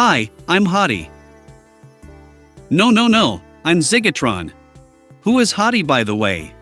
Hi, I'm Hottie. No, no, no, I'm Zigatron. Who is Hottie, by the way?